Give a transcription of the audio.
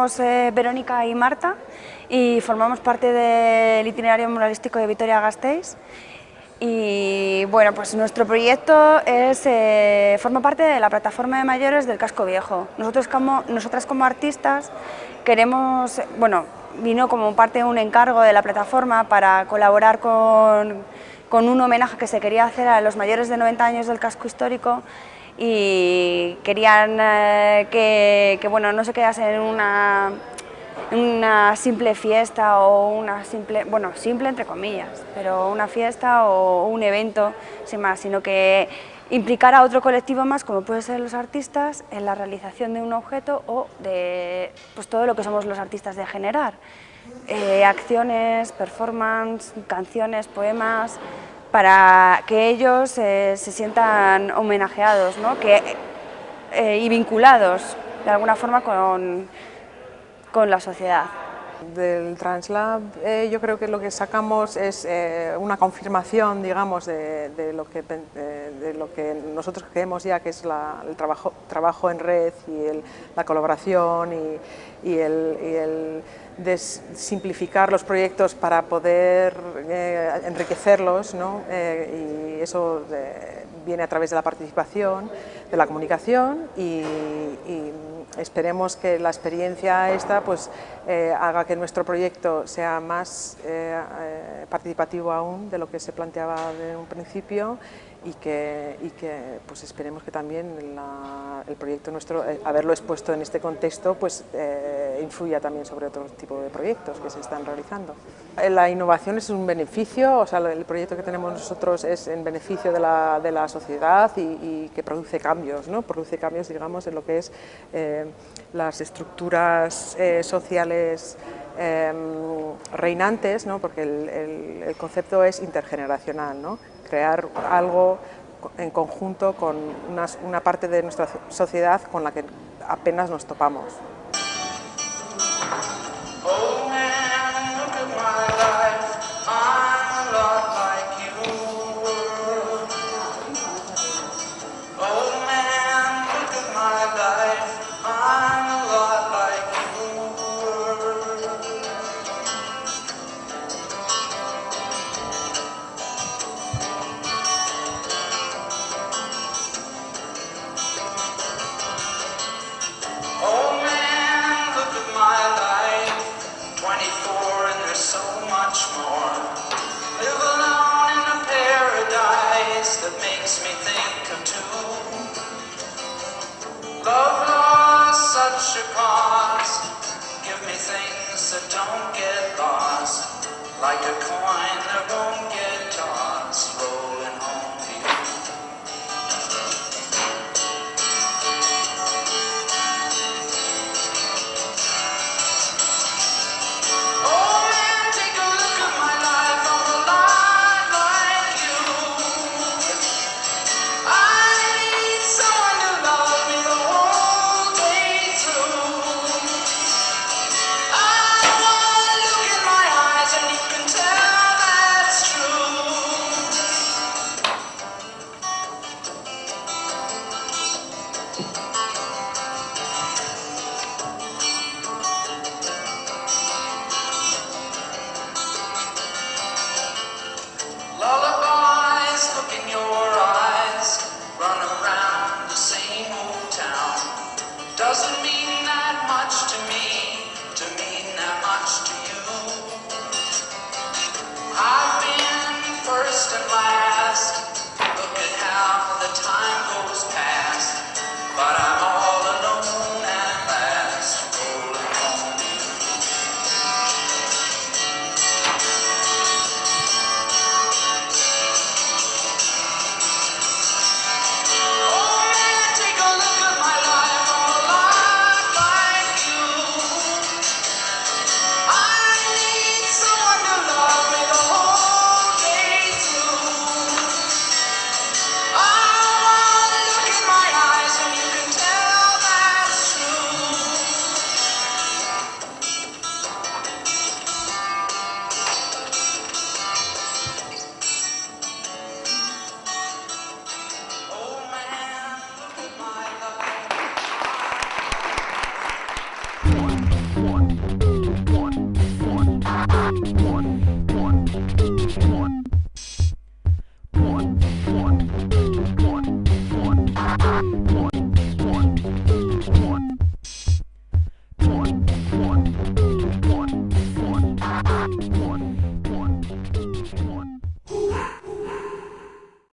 somos eh, Verónica y Marta y formamos parte del itinerario muralístico de Vitoria-Gasteiz y bueno, pues nuestro proyecto es, eh, forma parte de la plataforma de mayores del Casco Viejo. Nosotros como, nosotras como artistas queremos, bueno, vino como parte de un encargo de la plataforma para colaborar con, con un homenaje que se quería hacer a los mayores de 90 años del casco histórico y querían eh, que, bueno, no se quedase en una, una simple fiesta o una simple, bueno, simple entre comillas, pero una fiesta o un evento sin más, sino que implicar a otro colectivo más, como pueden ser los artistas, en la realización de un objeto o de pues, todo lo que somos los artistas de generar. Eh, acciones, performance, canciones, poemas, para que ellos eh, se sientan homenajeados ¿no? que, eh, y vinculados de alguna forma con, con la sociedad. Del Translab eh, yo creo que lo que sacamos es eh, una confirmación, digamos, de, de, lo que, eh, de, lo que, nosotros creemos ya que es la, el trabajo, trabajo en red y el, la colaboración y, y, el, y el simplificar los proyectos para poder eh, enriquecerlos ¿no? eh, y eso de, viene a través de la participación, de la comunicación y, y esperemos que la experiencia esta pues, eh, haga que nuestro proyecto sea más eh, eh, participativo aún de lo que se planteaba de un principio y que, y que pues esperemos que también la, el proyecto nuestro, haberlo expuesto en este contexto, pues influya también sobre otro tipo de proyectos que se están realizando. La innovación es un beneficio, o sea, el proyecto que tenemos nosotros es en beneficio de la, de la sociedad y, que produce cambios, ¿no? produce cambios, digamos, en lo que es eh, las estructuras eh, sociales eh, reinantes, ¿no? porque el, el, el, concepto es intergeneracional, ¿no? crear algo en conjunto con una, una parte de nuestra sociedad con la que apenas nos topamos. Rockets. Just in life.